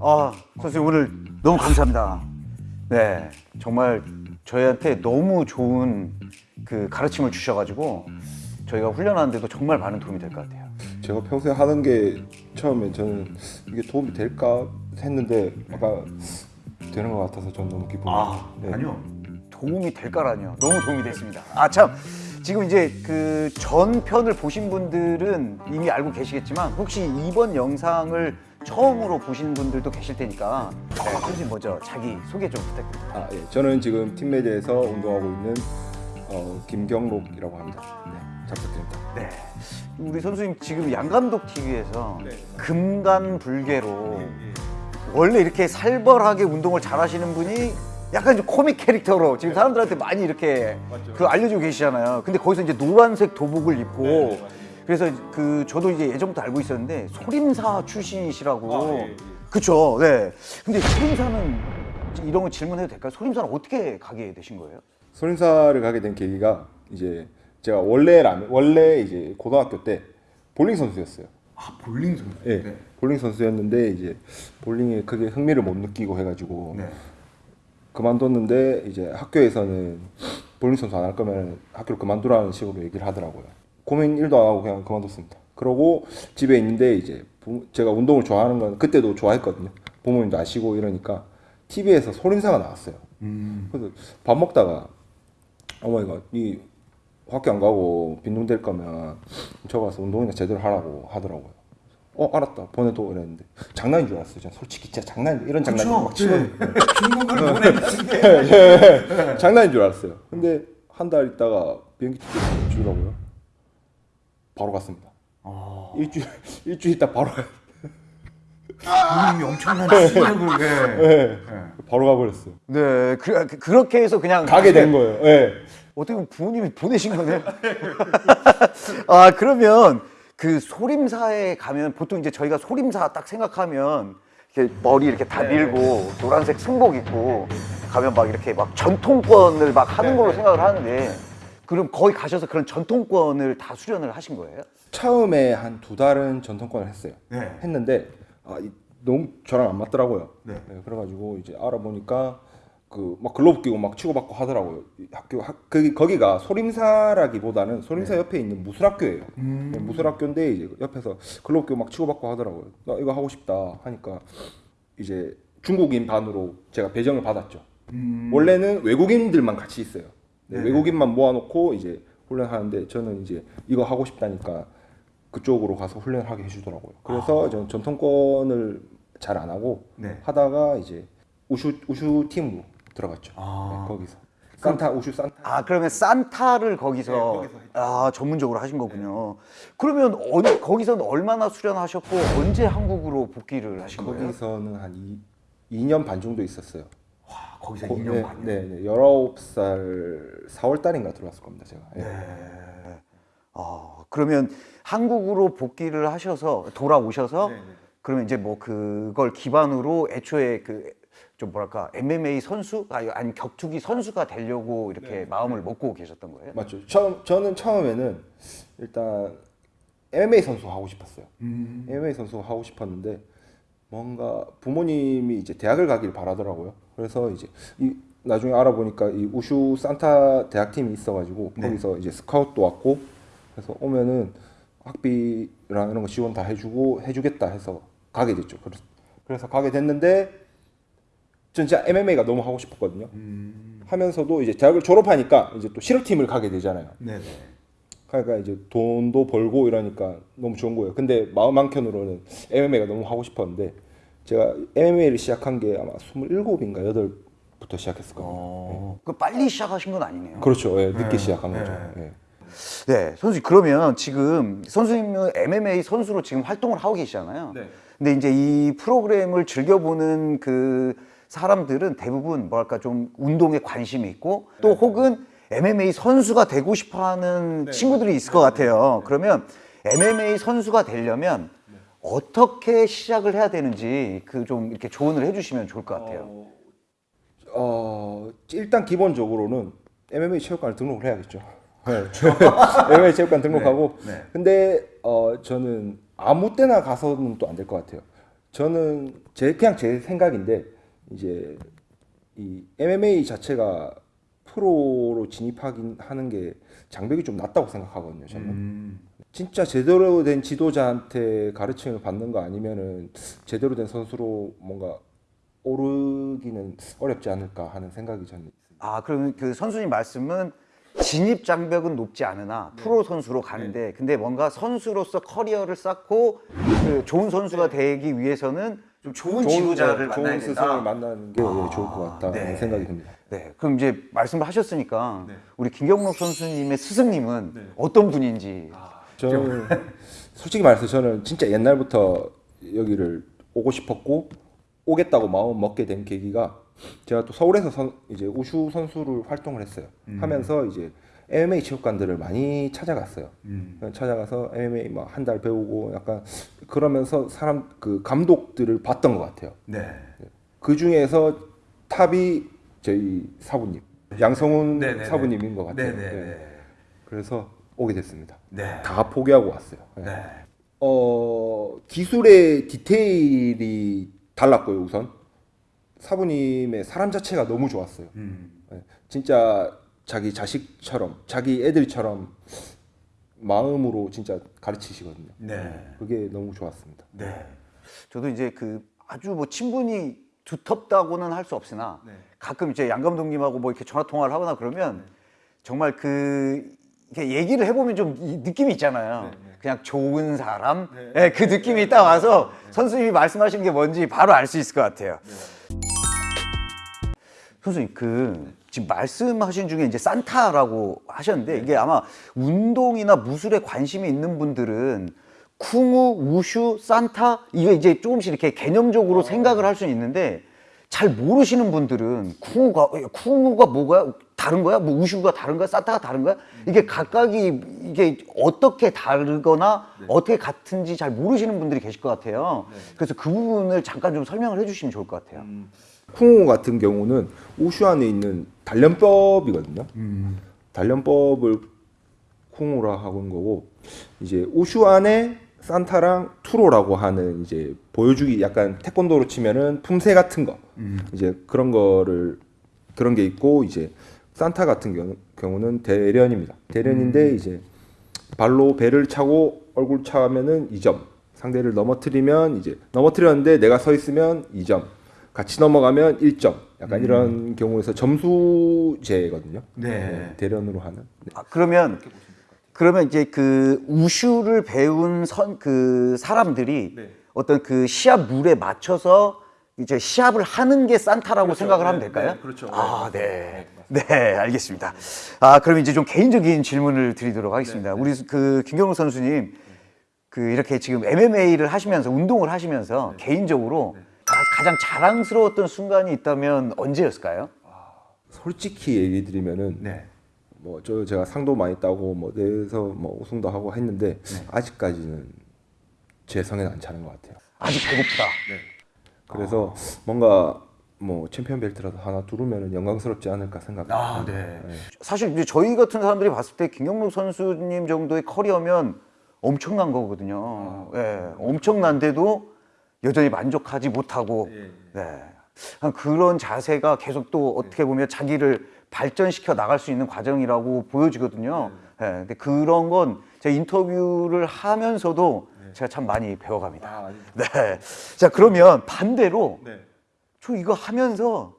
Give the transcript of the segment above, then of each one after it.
아, 선생님 오늘 너무 감사합니다. 네, 정말 저희한테 너무 좋은 그 가르침을 주셔가지고 저희가 훈련하는데도 정말 많은 도움이 될 것 같아요. 제가 평소에 하는 게 처음에 저는 이게 도움이 될까 했는데 아까 되는 것 같아서 저는 너무 기쁩니다. 아, 네. 아니요. 도움이 될까라니요. 너무 도움이 됐습니다. 아, 참. 지금 이제 그 전편을 보신 분들은 이미 알고 계시겠지만 혹시 이번 영상을 처음으로 보신 분들도 계실 테니까 네, 선생님 먼저 자기 소개 좀 부탁드립니다. 아, 예. 저는 지금 팀메드에서 운동하고 있는 어, 김경록이라고 합니다. 네, 잘 부탁드립니다. 네. 우리 선수님 지금 양감독 TV에서 네. 금간불개로 원래 이렇게 살벌하게 운동을 잘 하시는 분이 약간 좀 코믹 캐릭터로 지금 사람들한테 많이 이렇게 맞죠. 그 알려주고 계시잖아요. 근데 거기서 이제 노란색 도복을 입고 네. 그래서 그 저도 이제 예전부터 알고 있었는데 소림사 출신이시라고. 아, 예, 예. 그쵸. 네. 근데 소림사는 이런 거 질문해도 될까요? 소림사는 어떻게 가게 되신 거예요? 소림사를 가게 된 계기가 이제 제가 원래 라면 원래 이제 고등학교 때 볼링 선수였어요. 아 볼링 선수. 예. 볼링 선수였는데 이제 볼링에 크게 흥미를 못 느끼고 해가지고 네. 그만뒀는데 이제 학교에서는 볼링 선수 안 할 거면 학교를 그만두라는 식으로 얘기를 하더라고요. 고민 일도 안 하고 그냥 그만뒀습니다. 그러고 집에 있는데 이제 부- 제가 운동을 좋아하는 건 그때도 좋아했거든요. 부모님도 아시고 이러니까 TV에서 소림사가 나왔어요. 그래서 밥 먹다가 어머니가 이 학교 안 가고 빈둥댈 거면 저 가서 운동이나 제대로 하라고 하더라고요. 어 알았다 보내도 이랬는데 장난인 줄 알았어요. 저는 솔직히 진짜 장난 이런 장난 막 치거든요. 중국을 보내는데. 장난인 줄 알았어요. 근데 한 달 있다가 비행기 티켓 주더라고요. 바로 갔습니다. 아. 일주일 일주일 있다 바로 가. 부모님이 엄청난 충격을. 네. 네. 바로 가버렸어요. 네, 그, 그- 그렇게 해서 그냥 가게 된 거예요. 네. 어떻게 보면 부모님이 보내신 거네요. 아 그러면 그 소림사에 가면 보통 이제 저희가 소림사 딱 생각하면 이렇게 머리 이렇게 다 밀고 노란색 승복 입고 가면 막 이렇게 막 전통권을 막 하는 걸로 생각을 하는데 그럼 거기 가셔서 그런 전통권을 다 수련을 하신 거예요? 처음에 한 두 달은 전통권을 했어요. 네. 했는데 아, 이- 너무 저랑 안 맞더라고요. 네. 그래가지고 이제 알아보니까 그 막 글로브 끼고 막 치고받고 하더라고요. 이 학교 학, 거기 거기가 소림사라기보다는 소림사 옆에 있는 무술학교예요. 네, 무술학교인데 이제 옆에서 글로브 끼고 막 치고받고 하더라고요. 나 이거 하고 싶다 하니까 이제 중국인 반으로 제가 배정을 받았죠. 원래는 외국인들만 같이 있어요. 네, 네. 외국인만 모아놓고 이제 훈련하는데 저는 이제 이거 하고 싶다니까 그쪽으로 가서 훈련하게 해주더라고요. 그래서 저는 전통권을 잘 안 하고 네. 하다가 이제 우슈 우슈 팀으로 들어갔죠. 아. 네, 거기서 산타 우슈 산타. 아 그러면 산타를 거기서, 네, 거기서. 아 전문적으로 하신 거군요. 그러면 어느 거기서는 얼마나 수련하셨고 언제 한국으로 복귀를 하신 거예요? 거기서는 한 이, 2년 반 정도 있었어요. 아, 거기서 거- 2년 네, 반. 네, 네, 19살 4월 달인가 들어왔을 겁니다, 제가. 네. 아, 그러면 한국으로 복귀를 하셔서 돌아오셔서 그러면 이제 뭐 그걸 기반으로 애초에 그 좀 뭐랄까 MMA 선수 아니 격투기 선수가 되려고 이렇게 마음을 먹고 계셨던 거예요? 맞죠. 처음 저는 처음에는 일단 MMA 선수 하고 싶었어요. MMA 선수 하고 싶었는데 뭔가 부모님이 이제 대학을 가길 바라더라고요. 그래서 이제 이 나중에 알아보니까 이 우슈 산타 대학팀이 있어가지고 네. 거기서 이제 스카웃도 왔고 그래서 오면은 학비랑 이런 거 지원 다 해주고 해주겠다 해서 가게 됐죠. 그래서, 그래서 가게 됐는데 전 진짜 MMA가 너무 하고 싶었거든요. 하면서도 이제 대학을 졸업하니까 이제 또 실업팀을 가게 되잖아요. 네네. 그러니까 이제 돈도 벌고 이러니까 너무 좋은 거예요. 근데 마음 한켠으로는 MMA가 너무 하고 싶었는데 제가 MMA를 시작한 게 아마 27인가 8부터 시작했을 거예요. 어, 그 빨리 시작하신 건 아니네요. 그렇죠. 예, 늦게 시작한 거죠. 예. 네, 선수 그러면 지금 선수님은 MMA 선수로 지금 활동을 하고 계시잖아요. 네. 근데 이제 이 프로그램을 즐겨보는 그 사람들은 대부분 뭐랄까 좀 운동에 관심이 있고 또 혹은 MMA 선수가 되고 싶어하는 친구들이 있을 것 같아요. 그러면 MMA 선수가 되려면 어떻게 시작을 해야 되는지 그 좀 이렇게 조언을 해주시면 좋을 것 같아요. 어, 일단 기본적으로는 MMA 체육관을 등록을 해야겠죠. 네. MMA 체육관 등록하고 네, 네. 근데 어, 저는 아무 때나 가서는 또 안 될 것 같아요. 저는 제 그냥 제 생각인데 이제 이 MMA 자체가 프로로 진입하긴 하는 게 장벽이 좀 낮다고 생각하거든요. 저는 음. 진짜 제대로 된 지도자한테 가르침을 받는 거 아니면은 제대로 된 선수로 뭔가 오르기는 어렵지 않을까 하는 생각이 저는 있습니다. 아 그러면 그 선수님 말씀은 진입 장벽은 높지 않으나 프로 선수로 가는데 근데 뭔가 선수로서 커리어를 쌓고 그 좋은 선수가 되기 위해서는 좀 좋은, 지도자를 좋은 만나야 스승을 된다. 만나는 게 좋을 것 같다는 네. 생각이 듭니다. 네, 그럼 이제 말씀을 하셨으니까 우리 김경록 선수님의 스승님은 어떤 분인지. 저는 솔직히 말해서 저는 진짜 옛날부터 여기를 오고 싶었고 오겠다고 마음 먹게 된 계기가 제가 또 서울에서 선, 이제 우슈 선수를 활동을 했어요. 하면서 이제 MMA 체육관들을 많이 찾아갔어요. 찾아가서 MMA 막 한 달 배우고 약간 그러면서 사람 그 감독들을 봤던 것 같아요. 네. 그 중에서 탑이 저희 사부님 양성훈 네네네. 사부님인 것 같아요. 네네네. 네. 그래서 오게 됐습니다. 네. 다 포기하고 왔어요. 네. 네. 어 기술의 디테일이 달랐고요 우선 사부님의 사람 자체가 너무 좋았어요. 음. 네. 진짜 자기 자식처럼 자기 애들처럼 마음으로 진짜 가르치시거든요. 네. 그게 너무 좋았습니다. 네. 저도 이제 그 아주 뭐 친분이 두텁다고는 할 수 없으나 가끔 이제 양 감독님하고 뭐 이렇게 전화 통화를 하거나 그러면 정말 그 얘기를 해보면 좀이 느낌이 있잖아요. 그냥 좋은 사람, 네, 그 느낌이 딱 와서 선수님이 말씀하신 게 뭔지 바로 알 수 있을 것 같아요. 선생님 그 지금 말씀하신 중에 이제 산타라고 하셨는데 이게 아마 운동이나 무술에 관심이 있는 분들은 쿵우, 우슈, 산타 이게 이제 조금씩 이렇게 개념적으로 생각을 할 수는 있는데 잘 모르시는 분들은 쿵우가 쿵우가 뭐가 다른 거야? 뭐 우슈가 다른 거야? 산타가 다른 거야? 이게 각각이 이게 어떻게 다르거나 어떻게 같은지 잘 모르시는 분들이 계실 것 같아요. 그래서 그 부분을 잠깐 좀 설명을 해주시면 좋을 것 같아요. 쿵호 같은 경우는 우슈 안에 있는 단련법이거든요. 단련법을 쿵호라 하고 있는 거고 이제 우슈 안에 산타랑 투로라고 하는 이제 보여주기 약간 태권도로 치면은 품새 같은 거 이제 그런 거를 그런 게 있고 이제 산타 같은 경우, 경우 는 대련입니다. 대련인데 이제 발로 배를 차고 얼굴 차면은 2점. 상대를 넘어뜨리면 이제 넘어뜨렸는데 내가 서 있으면 2점. 같이 넘어가면 1점. 약간 이런 경우에서 점수제거든요. 네. 대련으로 하는. 네. 아, 그러면 그러면 이제 그 우슈를 배운 선 그 사람들이 어떤 그 시합 룰에 맞춰서 이제 시합을 하는 게 산타라고 생각을 하면 될까요? 그렇죠. 아, 네. 네, 알겠습니다. 아, 그럼 이제 좀 개인적인 질문을 드리도록 하겠습니다. 우리 그 김경록 선수님 그 이렇게 지금 MMA를 하시면서 운동을 하시면서 개인적으로 가- 가장 자랑스러웠던 순간이 있다면 언제였을까요? 솔직히 얘기 드리면은 네. 뭐저 제가 상도 많이 따고 뭐 내에서 뭐 우승도 하고 했는데 아직까지는 제 성에는 안 차는 것 같아요. 아직 배고프다. 그래서 뭔가 뭐 챔피언 벨트라도 하나 두르면 영광스럽지 않을까 생각합니다. 아, 네. 사실 이제 저희 같은 사람들이 봤을 때 김경록 선수님 정도의 커리어면 엄청난 거거든요. 예, 엄청난데도 여전히 만족하지 못하고, 네. 한 그런 자세가 계속 또 어떻게 보면 자기를 발전시켜 나갈 수 있는 과정이라고 보여지거든요. 예, 근데 그런 건 제가 인터뷰를 하면서도 제가 참 많이 배워갑니다. 아. 네. 자, 그러면 반대로 네. 저 이거 하면서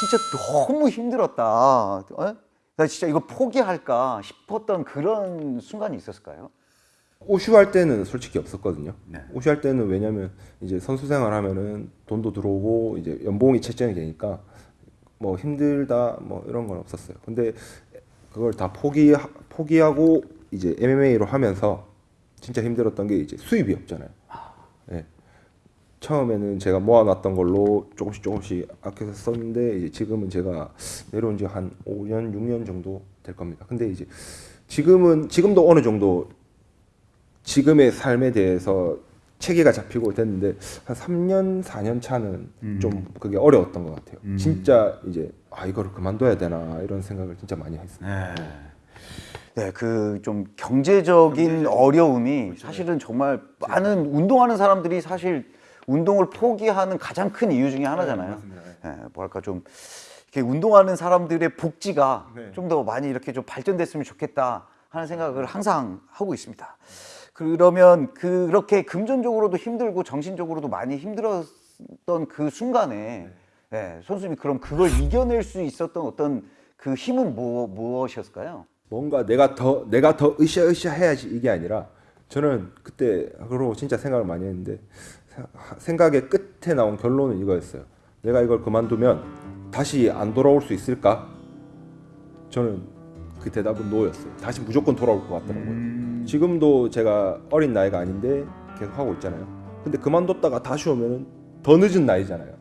진짜 너무 힘들었다. 어? 나 진짜 이거 포기할까 싶었던 그런 순간이 있었을까요? 오슈 할 때는 솔직히 없었거든요. 네. 오슈 할 때는 왜냐면 이제 선수 생활 하면은 돈도 들어오고 이제 연봉이 책정이 되니까 뭐 힘들다 뭐 이런 건 없었어요. 근데 그걸 다 포기 포기하고 이제 MMA로 하면서 진짜 힘들었던 게 이제 수입이 없잖아요. 예. 처음에는 제가 모아놨던 걸로 조금씩 조금씩 아껴서 썼는데 이제 지금은 제가 내려온 지 한 5년, 6년 정도 될 겁니다. 근데 이제 지금은 지금도 어느 정도 지금의 삶에 대해서 체계가 잡히고 됐는데 한 3년, 4년 차는 좀 그게 어려웠던 것 같아요. 진짜 이제 아 이거를 그만둬야 되나 이런 생각을 진짜 많이 했어요. 네, 그좀 경제적인 어려움이 사실은 정말 많은 운동하는 사람들이 사실 운동을 포기하는 가장 큰 이유 중에 하나잖아요. 네. 네. 예, 뭐랄까 좀 이렇게 운동하는 사람들의 복지가 네. 좀더 많이 이렇게 좀 발전됐으면 좋겠다 하는 생각을 항상 하고 있습니다. 그러면 그렇게 금전적으로도 힘들고 정신적으로도 많이 힘들었던 그 순간에 예, 선수님이 그럼 그걸 이겨낼 수 있었던 어떤 그 힘은 뭐, 무엇이었을까요? 뭔가 내가 더 내가 더 으쌰으쌰 해야지 이게 아니라 저는 그때 그러고 진짜 생각을 많이 했는데 생각의 끝에 나온 결론은 이거였어요. 내가 이걸 그만두면 다시 안 돌아올 수 있을까? 저는 그 대답은 노였어요. 다시 무조건 돌아올 것 같더라고요. 지금도 제가 어린 나이가 아닌데 계속 하고 있잖아요. 근데 그만뒀다가 다시 오면은 더 늦은 나이잖아요.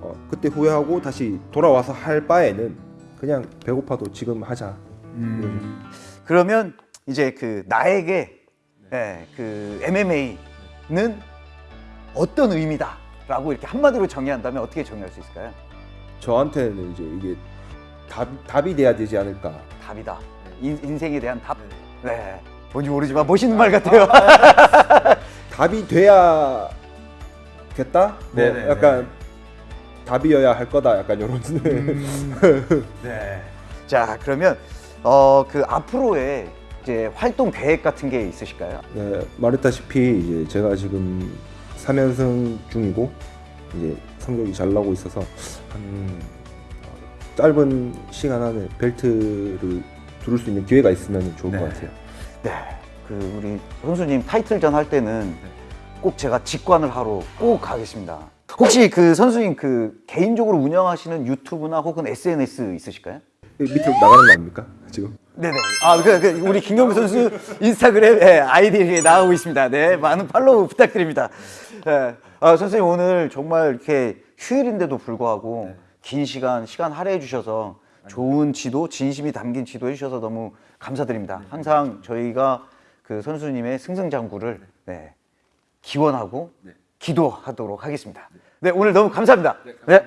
어, 그때 후회하고 다시 돌아와서 할 바에는 그냥 배고파도 지금 하자. 이거죠. 그러면 이제 그 나에게 예, 그 MMA는 어떤 의미다라고 이렇게 한마디로 정의한다면 어떻게 정의할 수 있을까요? 저한테는 이제 이게 답, 답이 돼야 되지 않을까. 답이다. 인, 인생에 대한 답. 네. 뭔지 모르지만 멋있는 말 같아요. 답이 돼야겠다. 뭐 네네네. 약간 답이어야 할 거다. 약간 이런. 네. 자, 그러면 어, 그 앞으로의 이제 활동 계획 같은 게 있으실까요? 네, 말했다시피 이제 제가 지금 3연승 중이고 이제 성적이 잘 나고 있어서 한 짧은 시간 안에 벨트를 두를 수 있는 기회가 있으면 좋을 네. 것 같아요. 네. 그 우리 선수님 타이틀전 할 때는 꼭 제가 직관을 하러 꼭 가겠습니다. 혹시 그 선수님 그 개인적으로 운영하시는 유튜브나 혹은 SNS 있으실까요? 밑으로 나가는 거 아닙니까? 지금? 네네. 아, 그, 그 우리 김경구 선수 인스타그램 예, 아이디 이렇게 나오고 있습니다. 네, 많은 팔로우 부탁드립니다. 예. 아, 선생님 오늘 정말 이렇게 휴일인데도 불구하고 긴 시간 시간 할애해 주셔서 좋은 지도, 진심이 담긴 지도 해주셔서 너무 감사드립니다. 항상 저희가 그 선수님의 승승장구를 네, 기원하고 기도하도록 하겠습니다. 네, 오늘 너무 감사합니다. 네.